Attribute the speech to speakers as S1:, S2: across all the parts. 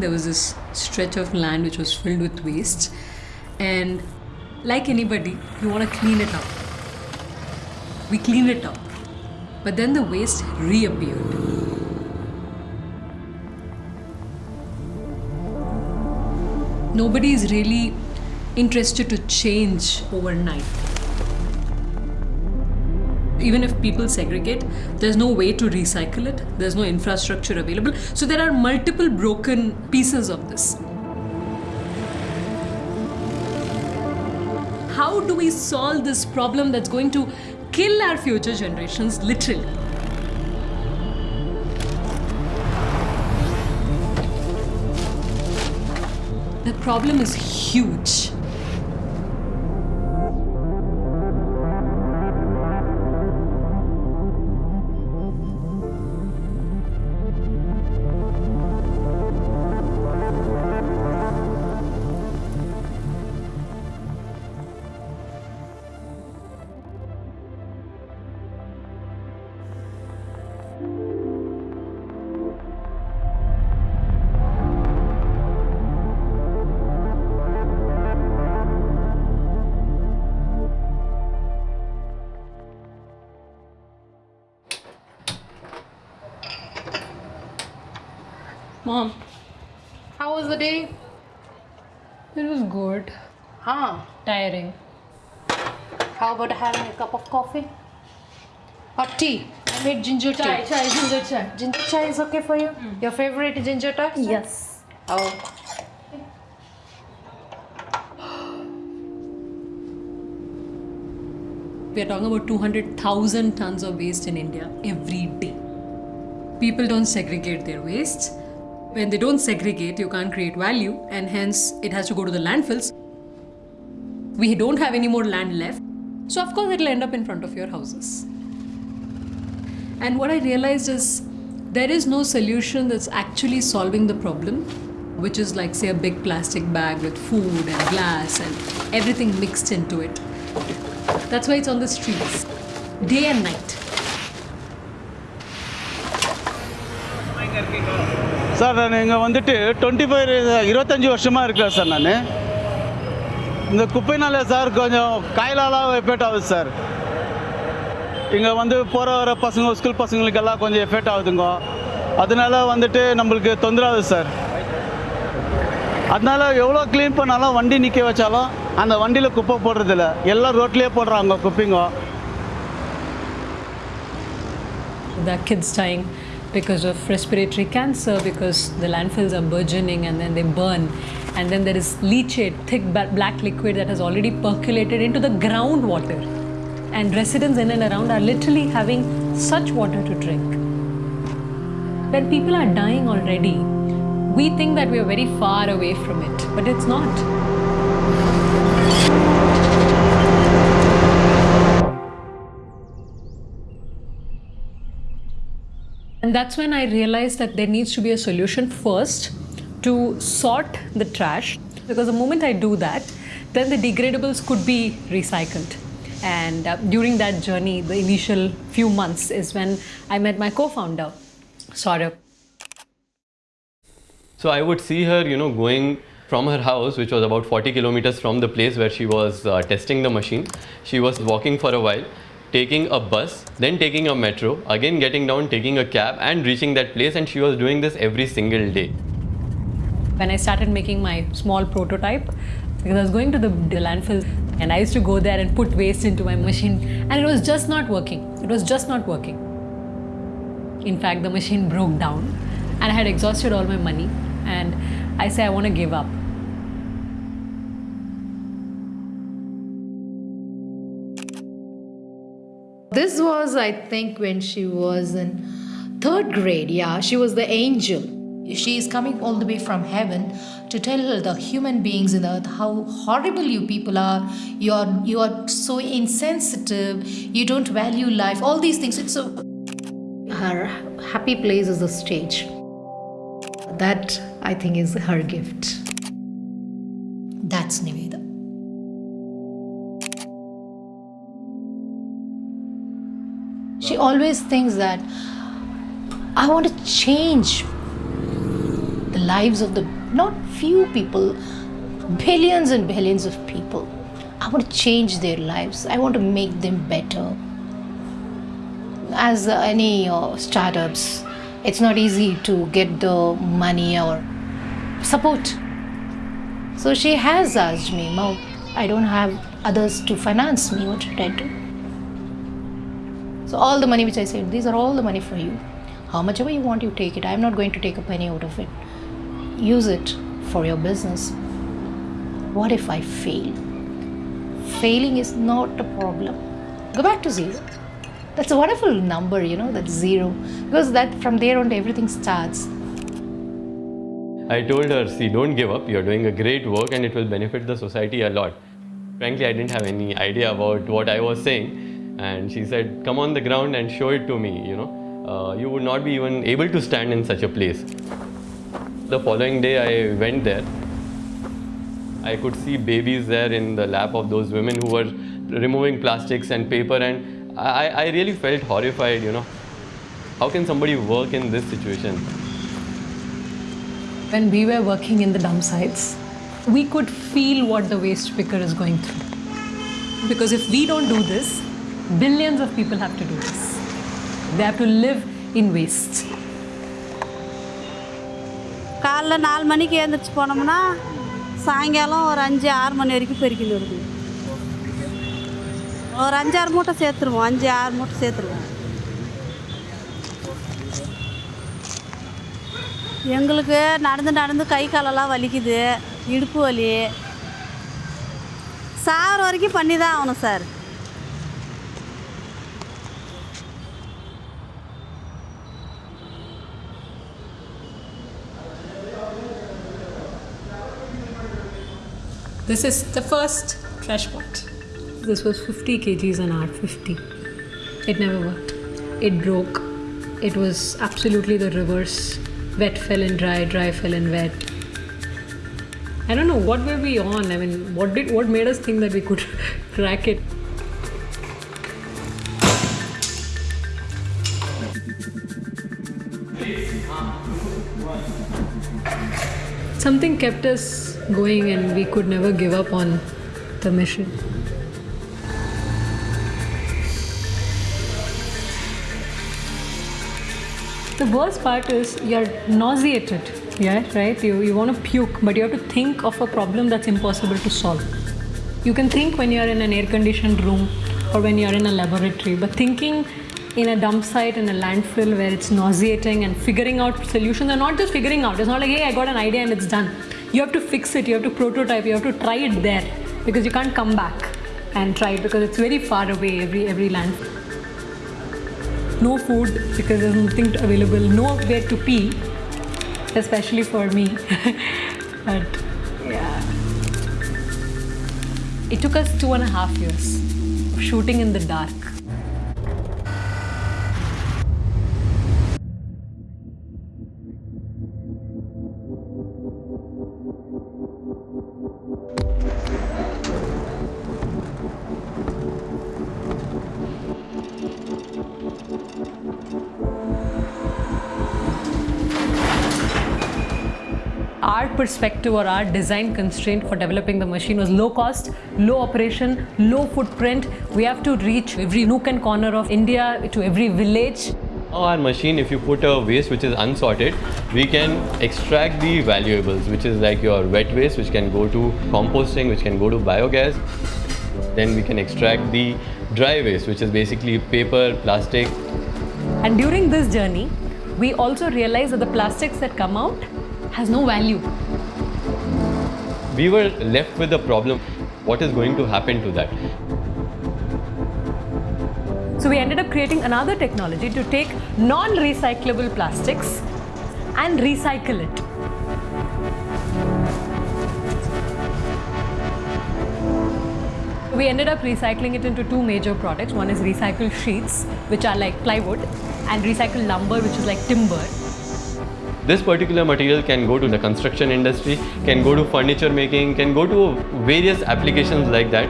S1: there was this stretch of land which was filled with waste. And like anybody, you want to clean it up. We cleaned it up. But then the waste reappeared. Nobody is really interested to change overnight. Even if people segregate, there's no way to recycle it, there's no infrastructure available. So there are multiple broken pieces of this. How do we solve this problem that's going to kill our future generations, literally? The problem is huge. Mom,
S2: How was the day?
S1: it was good.
S2: Huh.
S1: Tiring.
S2: How about having a cup of coffee? Or tea? I made ginger tea.
S1: chai, ginger chai.
S2: Ginger chai is okay for you? Hmm. Your favorite ginger chai?
S1: Yes.
S2: Oh.
S1: We are talking about 200,000 tons of waste in India every day. People don't segregate their waste. When they don't segregate, you can't create value, and hence it has to go to the landfills. We don't have any more land left, so of course it'll end up in front of your houses. And what I realized is there is no solution that's actually solving the problem, which is like, say, a big plastic bag with food and glass and everything mixed into it. That's why it's on the streets, day and night.
S3: Sir நான் இங்கே வந்துட்டு twenty five இருபத்தஞ்சி வருஷமாக இருக்கேன் sir நான். இந்த குப்பைனால sir கொஞ்சம் காயிலாலாம் effect ஆகுது சார். இங்கே வந்து போகிற வர பசங்க ஸ்கூல் பசங்களுக்கெல்லாம் கொஞ்சம் எஃபெக்ட் ஆகுதுங்க. அதனால வந்துட்டு நம்மளுக்கு தொந்தரவு ஆகுது சார். அதனால எவ்வளோ க்ளீன் பண்ணாலும் வண்டி நிற்க வச்சாலும் அந்த வண்டியில் குப்பை போடுறதில்ல. எல்லாம் ரோட்லேயே போடுறாங்க குப்பைங்க.
S1: There kids dying. Because of respiratory cancer because the landfills are burgeoning and then they burn. And then there is leachate, thick black liquid that has already percolated into the groundwater. And residents in and around are literally having such water to drink. When people are dying already, we think that we are very far away from it, but it's not. And that's when I realized that there needs to be a solution first to sort the trash. Because the moment I do that, then the degradables could be recycled. And uh, during that journey, the initial few months is when I met my co founder, Saurabh.
S4: So I would see her, you know, going from her house, which was about 40 kilometers from the place where she was uh, testing the machine. She was walking for a while, taking a bus, then taking a metro, again getting down, taking a cab, and reaching that place. And she was doing this every single day.
S1: when I started making my small prototype, because I was going to the, landfill and I used to go there and put waste into my machine, and it was just not working. It was just not working. In fact, the machine broke down, and I had exhausted all my money, and I say I want to give up.
S2: Was, I think, when she was in third grade. Yeah, she was the angel. She is coming all the way from heaven to tell the human beings in the earth how horrible you people are. You are you are so insensitive. You don't value life. All these things. It's so. Her happy place is the stage. That I think is her gift. She always thinks that I want to change the lives of the not few people, billions and billions of people. I want to change their lives. I want to make them better. As any uh, startups, it's not easy to get the money or support. So she has asked me, Mom, I don't have others to finance me. What should I do? So all the money which I said, these are all the money for you. How much ever you want, you take it. I'm not going to take a penny out of it. Use it for your business. What if I fail? Failing is not a problem. Go back to zero. That's a wonderful number, you know, that's zero. Because that from there on everything starts.
S4: I told her, see, don't give up. You're doing a great work and it will benefit the society a lot. Frankly, I didn't have any idea about what I was saying. And she said, come on the ground and show it to me, you know. Uh, you would not be even able to stand in such a place. The following day, I went there. I could see babies there in the lap of those women who were removing plastics and paper, and I, I really felt horrified, you know. How can somebody work in this situation?
S1: When we were working in the dump sites, we could feel what the waste picker is going through. Because if we don't do this, billions of people have to do this. They have to live in waste.
S5: காலைல நாலு மணிக்கு எழுந்திரிச்சு போனோம்னா சாயங்காலம் ஒரு அஞ்சு ஆறு மணி வரைக்கும் பெருக்கிட்டு வருது. ஒரு அஞ்சாறு மூட்டை சேர்த்துருவோம். அஞ்சு ஆறு மூட்டை சேர்த்துருவோம். எங்களுக்கு நடந்து நடந்து கை காலெல்லாம் வலிக்குது. இடுப்பு வலி. சாகிற வரைக்கும் பண்ணி தான் ஆகணும் sir.
S1: This is the first TrashBot. This was 50 kgs an hour, 50. It never worked. It broke. It was absolutely the reverse. Wet fell in dry, dry fell in wet. I don't know what were we on. I mean, what did what made us think that we could crack it? Something kept us going, and we could never give up on the mission. The worst part is you're nauseated, yeah, right? You, you want to puke, but you have to think of a problem that's impossible to solve. You can think when you're in an air conditioned room or when you're in a laboratory, but thinking in a dump site in a landfill where it's nauseating and figuring out solutions and not just figuring out, it's not like, hey, I got an idea and it's done. You have to fix it, you have to prototype, you have to try it there because you can't come back and try it because it's very far away, every, every landfill no food because there's nothing available, nowhere to pee, especially for me. but yeah. It took us two and a half years of shooting in the dark. Our perspective or our design constraint for developing the machine was low cost, low operation, low footprint. We have to reach every nook and corner of India to every village.
S4: Our machine, if you put a waste which is unsorted, we can extract the valuables, which is like your wet waste, which can go to composting, which can go to biogas. Then we can extract the dry waste, which is basically paper, plastic.
S1: And during this journey, we also realized that the plastics that come out has no value.
S4: We were left with the problem what is going to happen to that?
S1: So we ended up creating another technology to take non-recyclable plastics and recycle it. We ended up recycling it into two major products. One is recycled sheets, which are like plywood, and recycled lumber, which is like timber.
S4: This particular material can go to the construction industry, can go to furniture making, can go to various applications like that.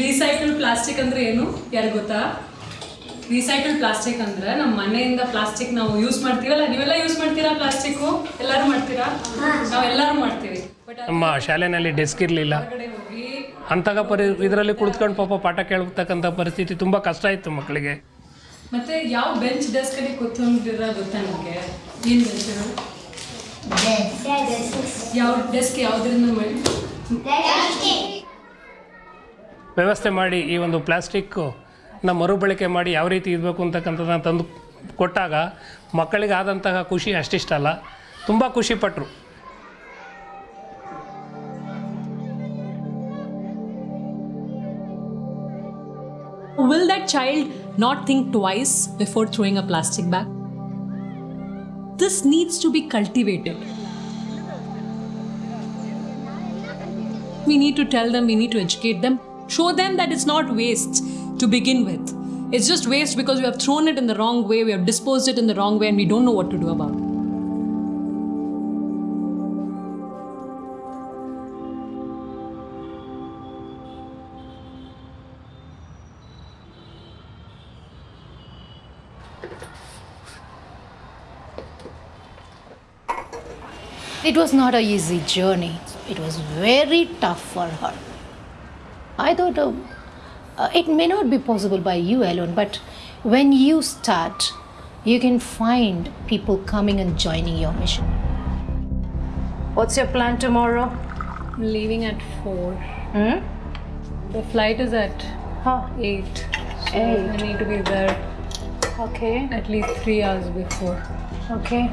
S1: Recycle plastic ಅಂದ್ರೆ ಏನು? ಯಾರು ಗೊತ್ತಾ? Recycle plastic ಅಂದ್ರೆ ನಮ್ಮ ಮನೆಯಿಂದ plastic ನಾವು use ಮಾಡ್ತೀವಲ್ಲ ನೀವೆಲ್ಲ ಯೂಸ್ ಮಾಡ್ತೀರಾ ಪ್ಲಾಸ್ಟಿಕ್ಕು ಎಲ್ಲರೂ ಮಾಡ್ತೀರಾ? ನಾವು ಎಲ್ಲರೂ ಮಾಡ್ತೀವಿ.
S6: ನಮ್ಮ ಶಾಲೆಯಲ್ಲಿ ಡೆಸ್ಕ್ ಇರಲಿಲ್ಲ. ಅಂತಾಗ ಪರಿ ಇದರಲ್ಲಿ ಕುಳಿತುಕೊಂಡು ಪಾಪ ಪಾಠ ಕೇಳ್ತಕ್ಕಂಥ ಪರಿಸ್ಥಿತಿ ತುಂಬ ಕಷ್ಟ ಇತ್ತು ಮಕ್ಕಳಿಗೆ.
S1: ಮತ್ತೆ ಯಾವ ಬೆಂಚ್ ಡೆಸ್ಕ್ ಅಲ್ಲಿ ಕೂತ್ಕೊಂಡಿರ ಗೊತ್ತಾ ನಿಮಗೆ? ಏನು ಬೆಂಚ್ ಯಾವ ಡೆಸ್ಕ್ ಯಾವ್ದ್ರಿಂದ ಮಾಡಿ?
S6: ವ್ಯವಸ್ಥೆ ಮಾಡಿ ಈ ಒಂದು ಪ್ಲಾಸ್ಟಿಕ್ಕು ನ ಮರುಬಳಕೆ ಮಾಡಿ ಯಾವ ರೀತಿ ಇರಬೇಕು ಅಂತಕ್ಕಂಥದ್ದನ್ನ ತಂದು ಕೊಟ್ಟಾಗ ಮಕ್ಕಳಿಗೆ ಆದಂತಹ ಖುಷಿ ಅಷ್ಟಿಷ್ಟಲ್ಲ ತುಂಬ ಖುಷಿಪಟ್ಟರು
S1: will that child not think twice before throwing a plastic bag? This needs to be cultivated. We need to tell them, we need to educate them, show them that it's not waste to begin with. It's just waste because we have thrown it in the wrong way, we have disposed it in the wrong way, and we don't know what to do about it.
S2: It was not a easy journey. It was very tough for her. I thought uh, uh, it may not be possible by you alone, but when you start, you can find people coming and joining your mission. What's your plan tomorrow?
S1: I'm Leaving at 4.
S2: Hmm?
S1: The flight is at
S2: Huh.
S1: 8. So
S2: Eight.
S1: I need to be there
S2: Okay.
S1: at least 3 hours before.
S2: Okay.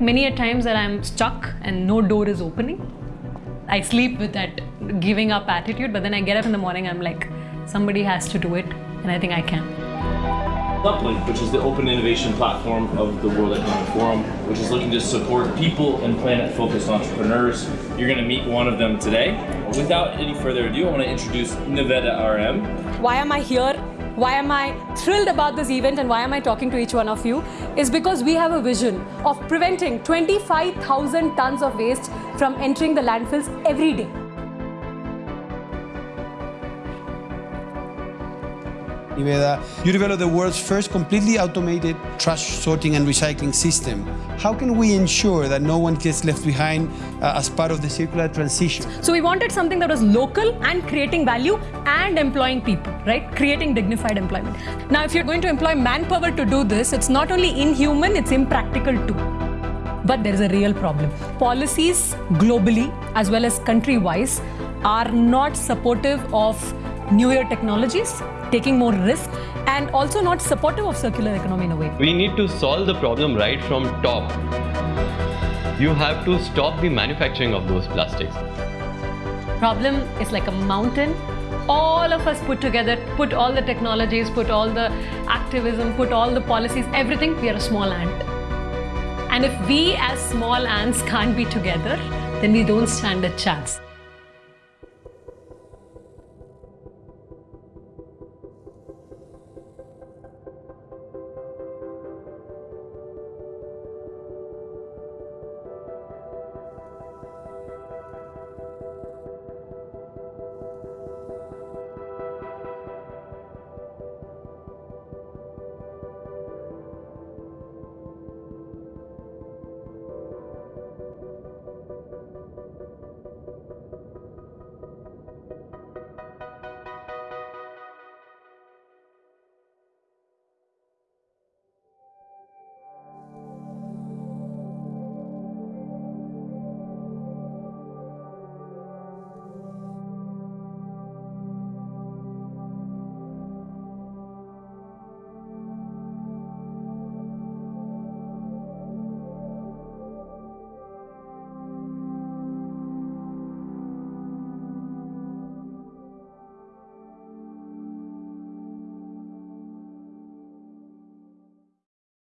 S1: Many a times that I'm stuck and no door is opening. I sleep with that giving up attitude, but then I get up in the morning, I'm like, somebody has to do it, and I think I can.
S7: Uplink, which is the open innovation platform of the World Economic Forum, which is looking to support people and planet focused entrepreneurs. You're going to meet one of them today. Without any further ado, I want to introduce Niveda RM.
S8: why am I here? Why am I thrilled about this event and why am I talking to each one of you? Is because we have a vision of preventing 25,000 tons of waste from entering the landfills every day.
S9: You developed the world's first completely automated trash sorting and recycling system. How can we ensure that no one gets left behind uh, as part of the circular transition?
S8: So we wanted something that was local and creating value and employing people, right? Creating dignified employment. Now, if you're going to employ manpower to do this, it's not only inhuman, it's impractical too. But there is a real problem. Policies globally as well as country wise are not supportive of newer technologies, taking more risk, and also not supportive of circular economy in a way.
S4: We need to solve the problem right from top. You have to stop the manufacturing of those plastics.
S1: Problem is like a mountain. All of us put together, put all the technologies, put all the activism, put all the policies, everything, we are a small ant. And if we as small ants can't be together, then we don't stand a chance.